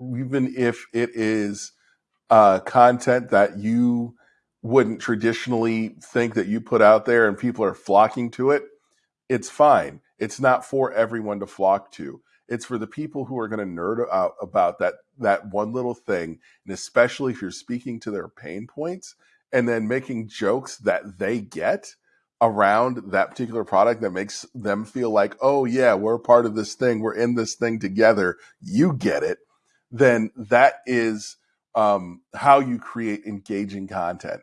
even if it is uh, content that you wouldn't traditionally think that you put out there and people are flocking to it, it's fine. It's not for everyone to flock to. It's for the people who are going to nerd out about that that one little thing, and especially if you're speaking to their pain points and then making jokes that they get around that particular product that makes them feel like, "Oh yeah, we're part of this thing. We're in this thing together. You get it." Then that is um, how you create engaging content